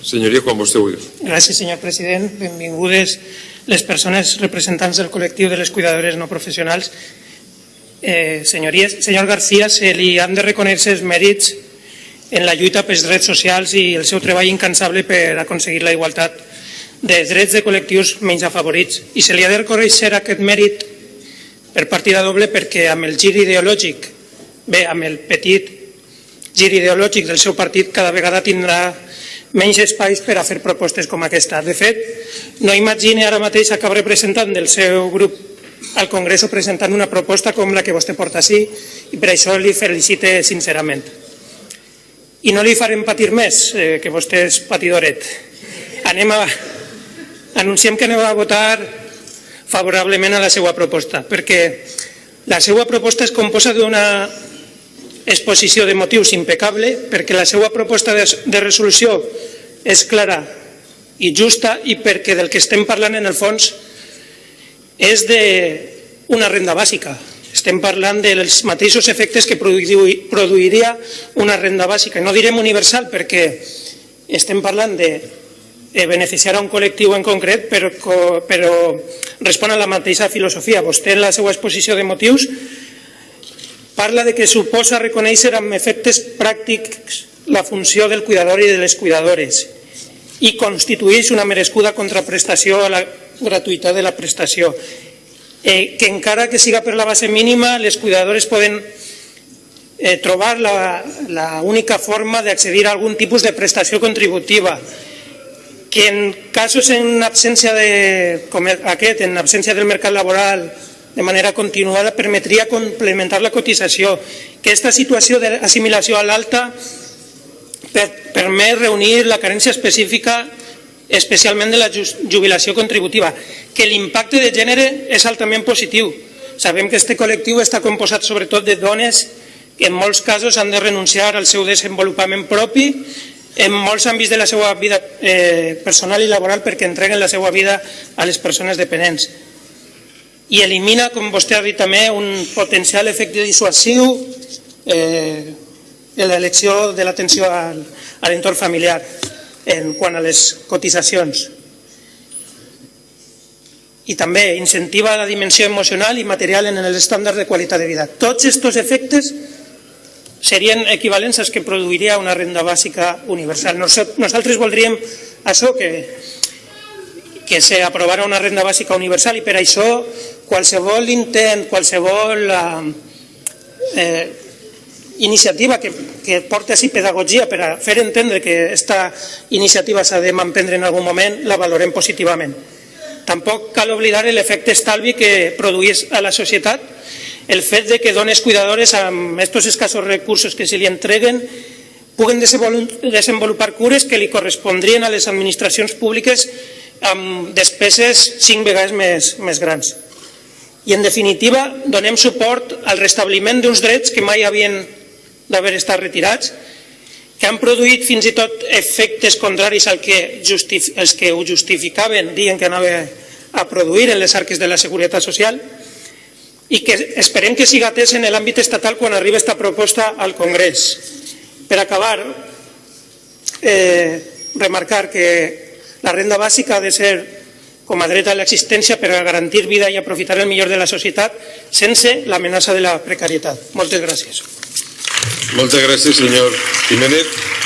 Senyoria, quan vostè vulgui. Gràcies, senyor president. Benvingudes les persones representants del col·lectiu de les cuidadores no professionals. Eh, senyories, senyor García, se li han de reconèixer els mèrits en la lluita pels drets socials i el seu treball incansable per aconseguir la igualtat de drets de col·lectius menys afavorits. I se li ha de reconèixer aquest mèrit per partida doble perquè amb el gir ideològic, bé, amb el petit gir ideològic del seu partit cada vegada tindrà menys espais per a fer propostes com aquesta. De fet, no imagine ara mateix cap representant del seu grup al Congrés presentant una proposta com la que vostè porta així i per això li felicite sincerament. I no li farem patir més, eh, que vostè és patidoret. Anem a... Anunciem que anem a votar favorablement a la seva proposta, perquè la seva proposta es composa d'una exposició de motius impecable perquè la seva proposta de, resolució és clara i justa i perquè del que estem parlant en el fons és d'una renda bàsica. Estem parlant dels mateixos efectes que produiria una renda bàsica. No direm universal perquè estem parlant de beneficiar a un col·lectiu en concret, però, però respon a la mateixa filosofia. Vostè en la seva exposició de motius parla de que suposa reconèixer amb efectes pràctics la funció del cuidador i de les cuidadores i constitueix una merescuda contraprestació a la gratuïtat de la prestació. Eh, que encara que siga per la base mínima, les cuidadores poden eh, trobar la, la única forma d'accedir a algun tipus de prestació contributiva, que en casos en absència de, com aquest, en absència del mercat laboral, de manera continuada permetria complementar la cotització, que aquesta situació d'assimilació a l'alta permet reunir la carència específica especialment de la jubilació contributiva, que l'impacte de gènere és altament positiu. Sabem que aquest col·lectiu està composat sobretot de dones que en molts casos han de renunciar al seu desenvolupament propi en molts àmbits de la seva vida eh, personal i laboral perquè entreguen la seva vida a les persones dependents i elimina, com vostè ha dit també, un potencial efecte dissuasiu eh, en l'elecció de l'atenció a l'entorn familiar en quant a les cotitzacions. I també incentiva la dimensió emocional i material en els estàndards de qualitat de vida. Tots aquests efectes serien equivalents als que produiria una renda bàsica universal. Nosaltres voldríem això, que que una renda bàsica universal i per això qualsevol intent, qualsevol eh, eh, iniciativa que, que porti així pedagogia per a fer entendre que aquesta iniciativa s'ha de manprendre en algun moment, la valorem positivament. Tampoc cal oblidar l'efecte estalvi que produeix a la societat el fet de que dones cuidadores amb aquests escassos recursos que se li entreguen puguen desenvolupar cures que li correspondrien a les administracions públiques amb despeses cinc vegades més, més grans. I, en definitiva, donem suport al restabliment d'uns drets que mai havien d'haver estat retirats, que han produït fins i tot efectes contraris al que justif els que ho justificaven, dient que anava a produir en les arques de la Seguretat Social, i que esperem que siga atès en l'àmbit estatal quan arribi aquesta proposta al Congrés. Per acabar, eh, remarcar que la renda bàsica ha de ser com a dret a l'existència per a garantir vida i aprofitar el millor de la societat sense l'amenaça de la precarietat. Moltes gràcies. Moltes gràcies, senyor Jiménez.